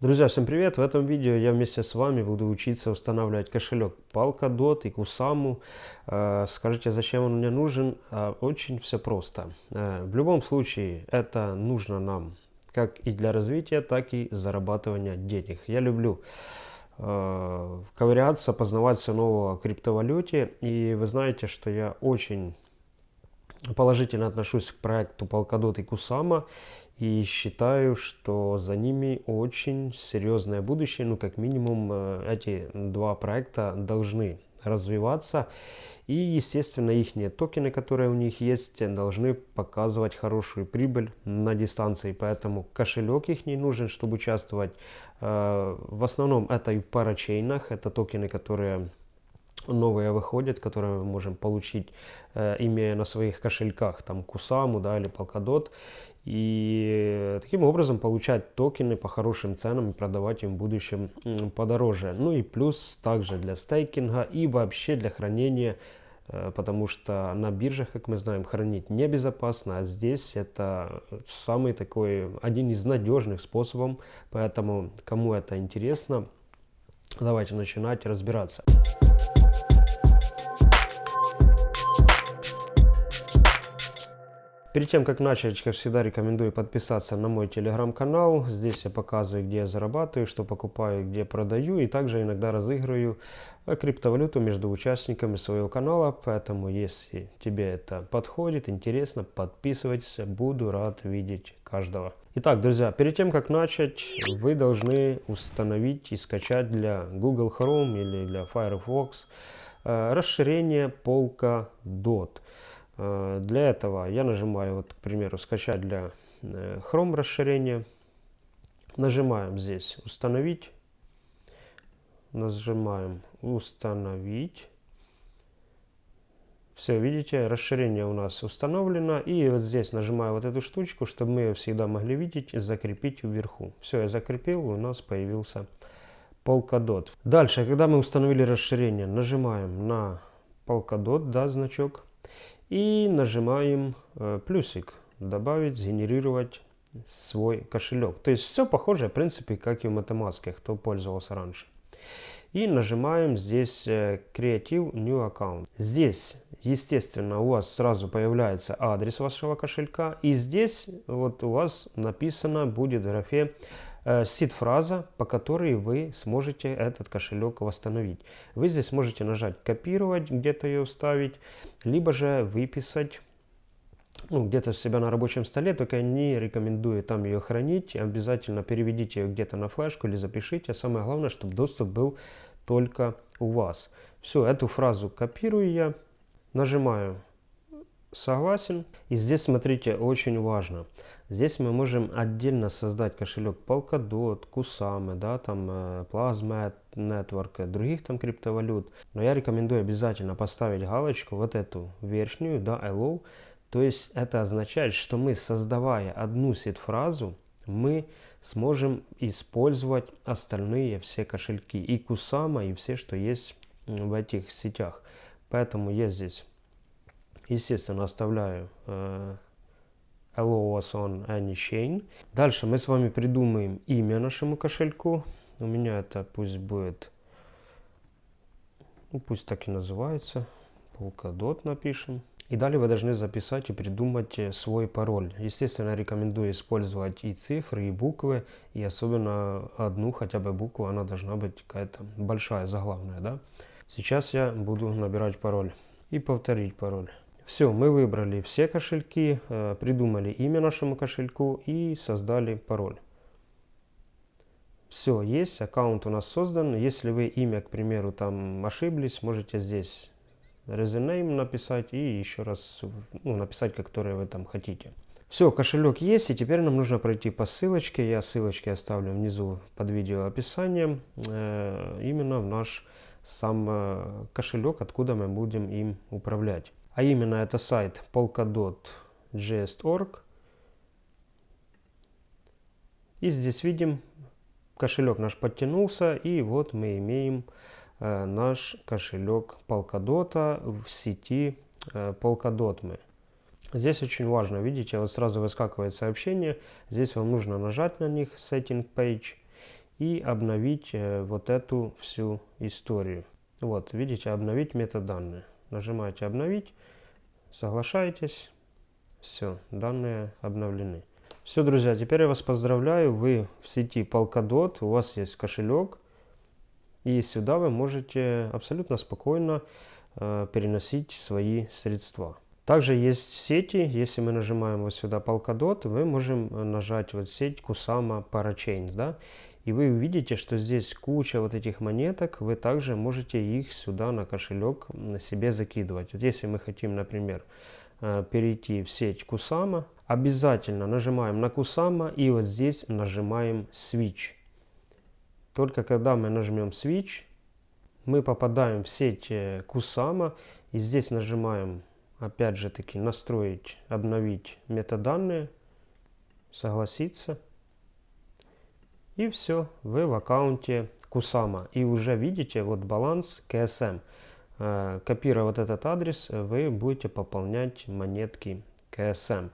Друзья, всем привет! В этом видео я вместе с вами буду учиться устанавливать кошелек Polkadot и Kusama. Э, скажите, зачем он мне нужен? Э, очень все просто. Э, в любом случае, это нужно нам как и для развития, так и зарабатывания денег. Я люблю ковыряться, познавать все новое криптовалюте. И вы знаете, что я очень положительно отношусь к проекту Polkadot и Kusama. И считаю, что за ними очень серьезное будущее. Ну, как минимум, э, эти два проекта должны развиваться. И, естественно, их токены, которые у них есть, должны показывать хорошую прибыль на дистанции. Поэтому кошелек их не нужен, чтобы участвовать. Э, в основном это и в парачейнах. Это токены, которые новые выходят, которые мы можем получить, э, имея на своих кошельках, там, Кусаму, да, или Polkadot. И таким образом получать токены по хорошим ценам и продавать им в будущем подороже. Ну и плюс также для стейкинга и вообще для хранения, э, потому что на биржах, как мы знаем, хранить небезопасно, а здесь это самый такой, один из надежных способов. Поэтому, кому это интересно, давайте начинать разбираться. Перед тем, как начать, как всегда, рекомендую подписаться на мой телеграм-канал. Здесь я показываю, где я зарабатываю, что покупаю, где продаю. И также иногда разыгрываю э, криптовалюту между участниками своего канала. Поэтому, если тебе это подходит, интересно, подписывайтесь. Буду рад видеть каждого. Итак, друзья, перед тем, как начать, вы должны установить и скачать для Google Chrome или для Firefox э, расширение Polkadot. Э, для этого я нажимаю, вот, к примеру, скачать для э, Chrome расширение. Нажимаем здесь установить. Нажимаем установить. Все, видите, расширение у нас установлено. И вот здесь нажимаю вот эту штучку, чтобы мы ее всегда могли видеть и закрепить вверху. Все, я закрепил, у нас появился Polkadot. Дальше, когда мы установили расширение, нажимаем на Polkadot, да, значок. И нажимаем э, плюсик «Добавить, сгенерировать свой кошелек». То есть все похоже, в принципе, как и в MetaMask, кто пользовался раньше. И нажимаем здесь э, Creative New Account. Здесь, естественно, у вас сразу появляется адрес вашего кошелька. И здесь вот у вас написано будет в графе сид-фраза, по которой вы сможете этот кошелек восстановить. Вы здесь можете нажать «Копировать», где-то ее вставить, либо же выписать ну, где-то себя на рабочем столе, только я не рекомендую там ее хранить. Обязательно переведите ее где-то на флешку или запишите. Самое главное, чтобы доступ был только у вас. Все, эту фразу копирую я, нажимаю «Согласен». И здесь, смотрите, очень важно – Здесь мы можем отдельно создать кошелек Polkadot, Kusama, да, там э, Plasma Network, других там криптовалют. Но я рекомендую обязательно поставить галочку, вот эту верхнюю, да, Allow. То есть это означает, что мы, создавая одну сид-фразу, мы сможем использовать остальные все кошельки. И Kusama, и все, что есть в этих сетях. Поэтому я здесь, естественно, оставляю э, LOS on any. Дальше мы с вами придумаем имя нашему кошельку. У меня это пусть будет, ну, пусть так и называется, Polkadot напишем. И далее вы должны записать и придумать э, свой пароль. Естественно, рекомендую использовать и цифры, и буквы, и особенно одну хотя бы букву, она должна быть какая-то большая, заглавная, да. Сейчас я буду набирать пароль и повторить пароль. Все, мы выбрали все кошельки, э, придумали имя нашему кошельку и создали пароль. Все, есть, аккаунт у нас создан. Если вы имя, к примеру, там ошиблись, можете здесь resume написать и еще раз ну, написать, который вы там хотите. Все, кошелек есть, и теперь нам нужно пройти по ссылочке. Я ссылочки оставлю внизу под видео описанием. Э, именно в наш сам э, кошелек, откуда мы будем им управлять а именно это сайт polkadot.js.org. И здесь видим, кошелек наш подтянулся, и вот мы имеем э, наш кошелек Polkadot в сети э, Polkadot. Здесь очень важно, видите, вот сразу выскакивает сообщение, здесь вам нужно нажать на них, Setting Page, и обновить э, вот эту всю историю. Вот, видите, обновить метаданные. Нажимаете обновить, соглашаетесь, все, данные обновлены. Все, друзья, теперь я вас поздравляю, вы в сети Polkadot, у вас есть кошелек, и сюда вы можете абсолютно спокойно э, переносить свои средства. Также есть сети, если мы нажимаем вот сюда Polkadot, мы можем нажать вот сеть Kusama Parachains, да, и вы увидите, что здесь куча вот этих монеток, вы также можете их сюда на кошелек себе закидывать. Вот если мы хотим, например, э, перейти в сеть Kusama, обязательно нажимаем на Kusama и вот здесь нажимаем Switch. Только когда мы нажмем Switch, мы попадаем в сеть э, и здесь нажимаем опять же таки настроить, обновить метаданные, согласиться. И все, вы в аккаунте Кусама. И уже видите вот баланс КСМ. Э, копируя вот этот адрес, вы будете пополнять монетки КСМ.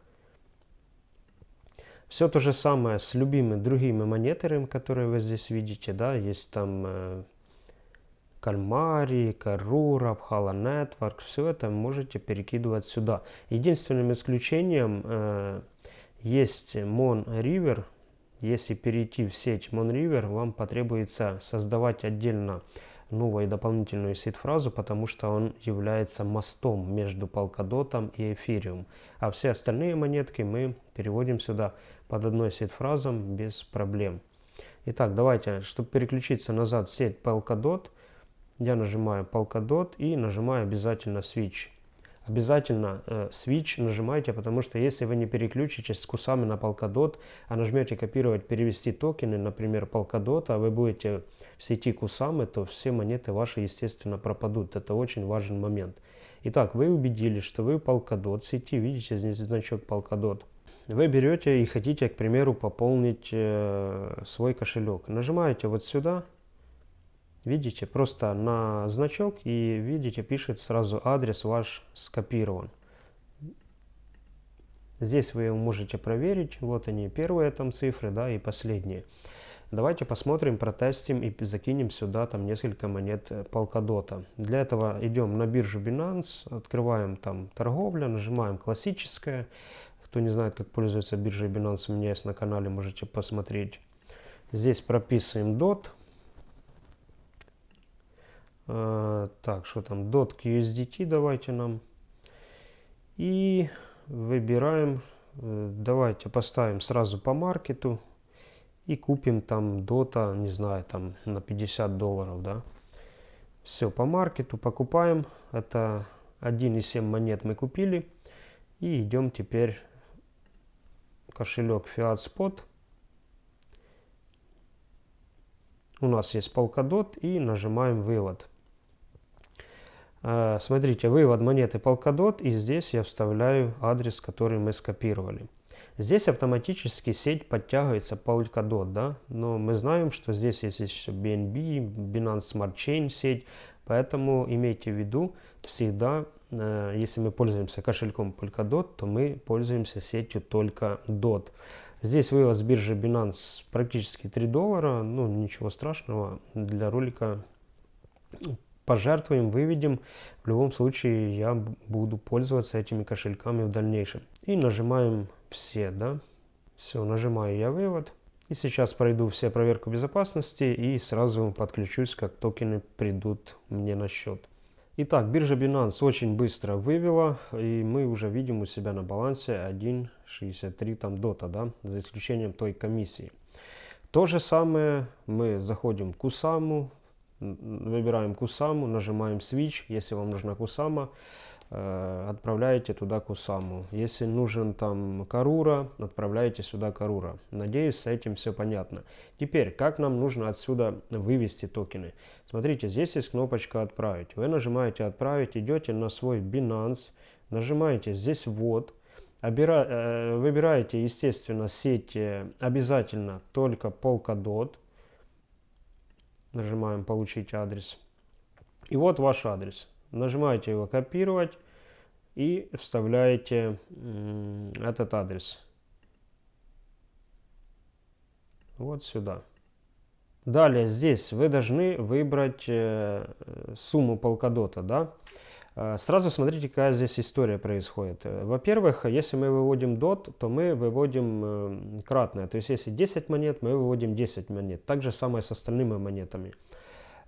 Все то же самое с любыми другими монетерами, которые вы здесь видите. Да, есть там э, Кальмари, Карура, Пхала Network, все это можете перекидывать сюда. Единственным исключением э, есть Mon River. Если перейти в сеть Mon River, вам потребуется создавать отдельно новую дополнительную сид-фразу, потому что он является мостом между Polkadot и Ethereum. А все остальные монетки мы переводим сюда под одной сид-фразом без проблем. Итак, давайте, чтобы переключиться назад в сеть Polkadot, я нажимаю Polkadot и нажимаю обязательно Switch. Обязательно э, Switch нажимайте, потому что если вы не переключитесь с кусами на Polkadot, а нажмете копировать, перевести токены, например, Polkadot, а вы будете в сети кусамы, то все монеты ваши, естественно, пропадут. Это очень важный момент. Итак, вы убедились, что вы Polkadot сети, видите здесь значок Polkadot. Вы берете и хотите, к примеру, пополнить э, свой кошелек. Нажимаете вот сюда, Видите, просто на значок и видите, пишет сразу адрес ваш скопирован. Здесь вы можете проверить, вот они первые там цифры, да, и последние. Давайте посмотрим, протестим и закинем сюда там несколько монет Polkadot. Для этого идем на биржу Binance, открываем там торговля, нажимаем классическая. Кто не знает, как пользоваться биржей Binance, у меня есть на канале, можете посмотреть. Здесь прописываем DOT. А, так, что там? Dot USDT давайте нам. И выбираем, э, давайте поставим сразу по маркету. И купим там дота, не знаю, там на 50 долларов, да. Все, по маркету покупаем. Это 1,7 монет мы купили. И идем теперь кошелек Fiat Spot. У нас есть Polkadot и нажимаем вывод. А, смотрите, вывод монеты Polkadot, и здесь я вставляю адрес, который мы скопировали. Здесь автоматически сеть подтягивается Polkadot, да, но мы знаем, что здесь есть еще BNB, Binance Smart Chain сеть, поэтому имейте в виду всегда, э, если мы пользуемся кошельком Polkadot, то мы пользуемся сетью только DOT. Здесь вывод с биржи Binance практически 3 доллара, ну ничего страшного, для ролика пожертвуем, выведем. В любом случае я буду пользоваться этими кошельками в дальнейшем. И нажимаем все, да. Все, нажимаю я вывод. И сейчас пройду все проверку безопасности и сразу подключусь, как токены придут мне на счет. Итак, биржа Binance очень быстро вывела, и мы уже видим у себя на балансе 1.63 там дота, да, за исключением той комиссии. То же самое мы заходим в Кусаму, выбираем Кусаму, нажимаем Switch, если вам нужна Кусама, э, отправляете туда Кусаму. Если нужен там Карура, отправляете сюда Карура. Надеюсь, с этим все понятно. Теперь, как нам нужно отсюда вывести токены? Смотрите, здесь есть кнопочка «Отправить». Вы нажимаете «Отправить», идете на свой Binance, нажимаете здесь «Вот», э, выбираете, естественно, сеть обязательно только Polkadot, Нажимаем «Получить адрес». И вот ваш адрес. Нажимаете его «Копировать» и вставляете этот адрес. Вот сюда. Далее здесь вы должны выбрать э, сумму полкадота, да. Э, сразу смотрите, какая здесь история происходит. Э, во-первых, если мы выводим DOT, то мы выводим э, кратное. То есть, если 10 монет, мы выводим 10 монет. Так же самое с остальными монетами.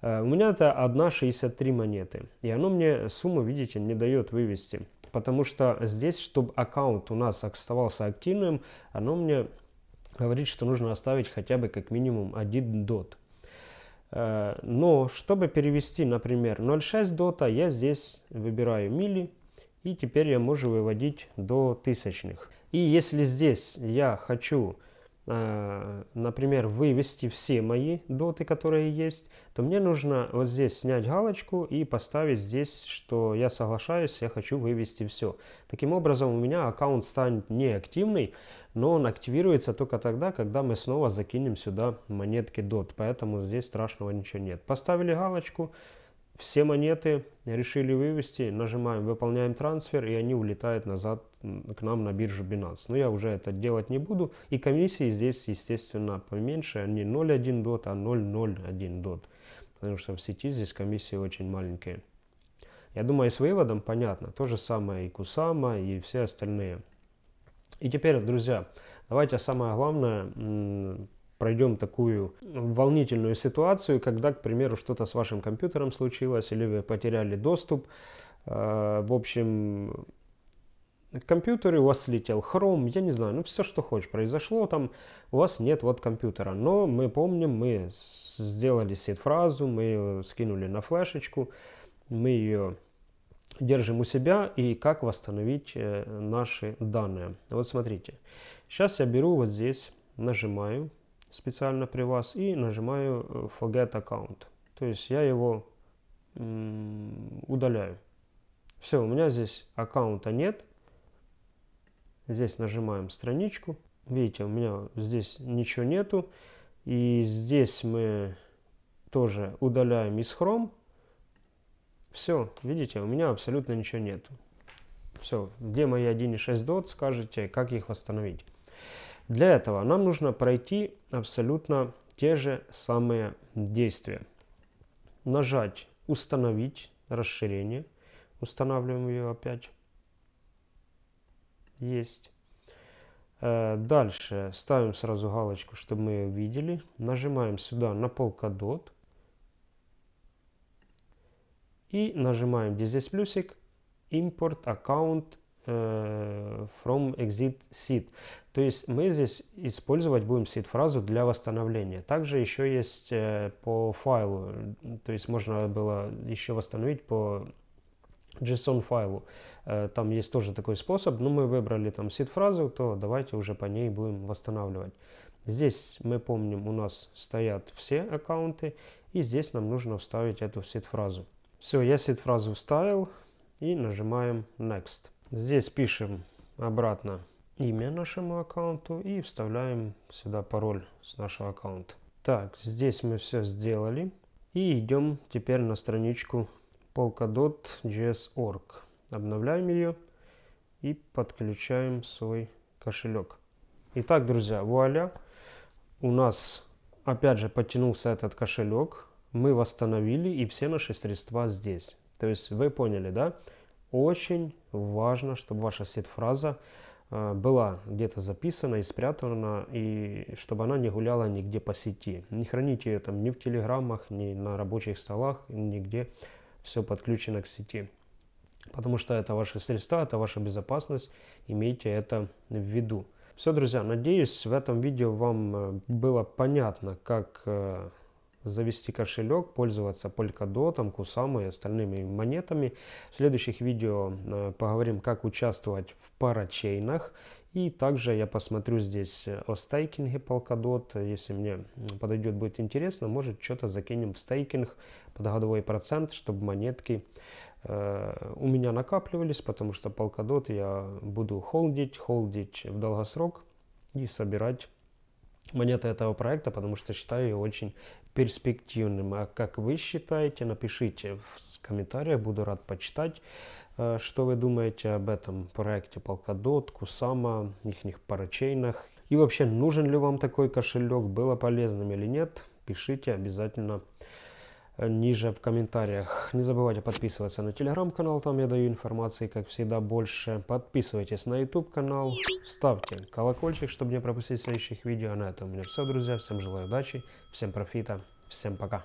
У меня это 1,63 монеты. И оно мне сумму, видите, не дает вывести. Потому что здесь, чтобы аккаунт у нас оставался активным, оно мне говорит, что нужно оставить хотя бы как минимум 1 DOT. Э, но чтобы перевести, например, 0.6 дота, я здесь выбираю мили, и теперь я могу выводить до тысячных. И если здесь я хочу Э, например, вывести все мои доты, которые есть, то мне нужно вот здесь снять галочку и поставить здесь, что я соглашаюсь, я хочу вывести все. Таким образом, у меня аккаунт станет неактивный, но он активируется только тогда, когда мы снова закинем сюда монетки DOT, поэтому здесь страшного ничего нет. Поставили галочку, все монеты решили вывести, нажимаем «Выполняем трансфер», и они улетают назад к нам на биржу Binance. Но я уже это делать не буду. И комиссии здесь, естественно, поменьше. Не 0.1 дот, а 0.01 дот. Потому что в сети здесь комиссии очень маленькие. Я думаю, с выводом понятно. То же самое и Кусама, и все остальные. И теперь, друзья, давайте самое главное пройдем такую волнительную ситуацию, когда, к примеру, что-то с вашим компьютером случилось, или вы потеряли доступ. Э, в общем, компьютере у вас слетел Chrome, я не знаю, ну все, что хочешь, произошло там, у вас нет вот компьютера. Но мы помним, мы сделали сид-фразу, мы ее скинули на флешечку, мы ее держим у себя и как восстановить э, наши данные. Вот смотрите, сейчас я беру вот здесь, нажимаю специально при вас и нажимаю э, Forget Account. То есть я его удаляю. Все, у меня здесь аккаунта нет. Здесь нажимаем страничку. Видите, у меня здесь ничего нету. И здесь мы тоже удаляем из Chrome. Все, видите, у меня абсолютно ничего нету. Все, где мои 1.6 DOT, скажете, как их восстановить. Для этого нам нужно пройти абсолютно те же самые действия. Нажать «Установить расширение». Устанавливаем ее опять. Есть. Э, дальше ставим сразу галочку, чтобы мы ее видели. Нажимаем сюда на полкадот. И нажимаем, здесь плюсик, Import Account Э, from exit seed. То есть мы здесь использовать будем seed фразу для восстановления. Также еще есть э, по файлу, то есть можно было еще восстановить по JSON файлу. Э, там есть тоже такой способ, но мы выбрали там seed фразу, то давайте уже по ней будем восстанавливать. Здесь мы помним у нас стоят все аккаунты и здесь нам нужно вставить эту seed фразу. Все, я seed фразу вставил и нажимаем next. Здесь пишем обратно имя нашему аккаунту и вставляем сюда пароль с нашего аккаунта. Так, здесь мы все сделали. И идем теперь на страничку polkadot.js.org. Обновляем ее и подключаем свой кошелек. Итак, друзья, вуаля, у нас опять же подтянулся этот кошелек. Мы восстановили и все наши средства здесь. То есть вы поняли, да? Очень важно, чтобы ваша сет-фраза э, была где-то записана и спрятана, и чтобы она не гуляла нигде по сети. Не храните ее там ни в телеграммах, ни на рабочих столах, нигде все подключено к сети. Потому что это ваши средства, это ваша безопасность, имейте это в виду. Все, друзья, надеюсь, в этом видео вам э, было понятно, как э, завести кошелек, пользоваться Polkadot, Kusama и остальными монетами. В следующих видео э, поговорим, как участвовать в парачейнах. И также я посмотрю здесь о стейкинге Polkadot. Если мне подойдет, будет интересно, может что-то закинем в стейкинг под годовой процент, чтобы монетки э, у меня накапливались, потому что Polkadot я буду холдить, холдить в долгосрок и собирать монеты этого проекта, потому что считаю его очень перспективным. А как вы считаете, напишите в комментариях, буду рад почитать, э, что вы думаете об этом проекте Polkadot, Kusama, их парачейнах. И вообще, нужен ли вам такой кошелек, было полезным или нет. пишите обязательно ниже в комментариях. Не забывайте подписываться на телеграм-канал, там я даю информации, как всегда, больше. Подписывайтесь на YouTube канал, ставьте колокольчик, чтобы не пропустить следующих видео. На этом у меня все, друзья. Всем желаю удачи, всем профита, всем пока.